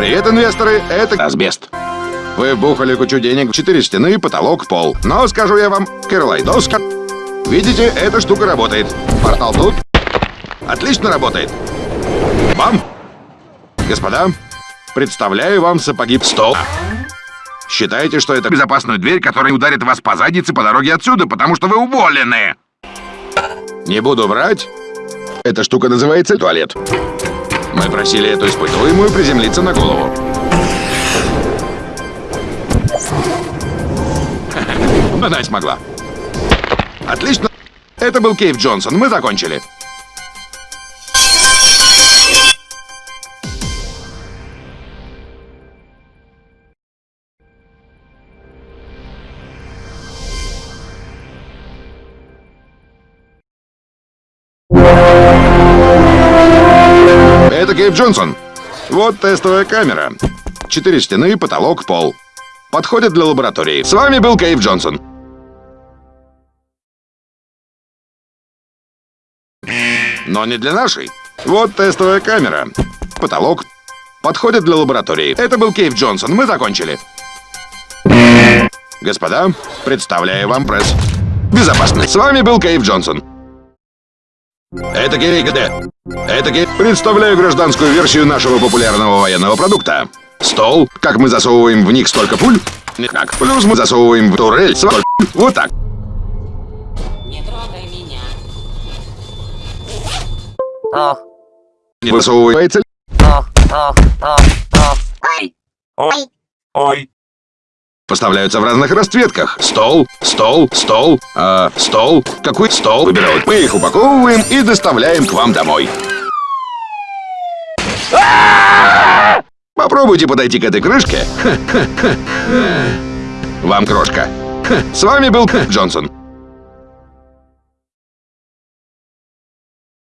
Привет, инвесторы, это Асбест. Вы вбухали кучу денег в четыре стены, потолок, пол. Но скажу я вам, Кирлайдоска. Видите, эта штука работает. Портал тут. Отлично работает. Вам, господа, представляю вам сапоги в стол. Считайте, что это безопасную дверь, которая ударит вас по заднице по дороге отсюда, потому что вы уволены. Не буду врать. Эта штука называется туалет. Мы просили эту испытуемую приземлиться на голову. Она смогла. Отлично. Это был Кейв Джонсон. Мы закончили. Кейв Джонсон. Вот тестовая камера. Четыре стены, потолок, пол. Подходит для лаборатории. С вами был Кейв Джонсон. Но не для нашей. Вот тестовая камера. Потолок. Подходит для лаборатории. Это был Кейв Джонсон. Мы закончили. Господа, представляю вам пресс. Безопасно. С вами был Кейв Джонсон. Это Гей ГД. Это Гей... Представляю гражданскую версию нашего популярного военного продукта. Стол, как мы засовываем в них столько пуль. Никак. Плюс мы засовываем в турель столько пуль. Вот так. Не трогай меня. Ох, Не высовывается... ох, ох, ох, ох. Ой! Ой, ой. Поставляются в разных расцветках. Стол, стол, стол, а, стол. Какой стол выбирают? Мы их упаковываем и доставляем к вам домой. Попробуйте подойти к этой крышке. Вам крошка. С вами был Джонсон.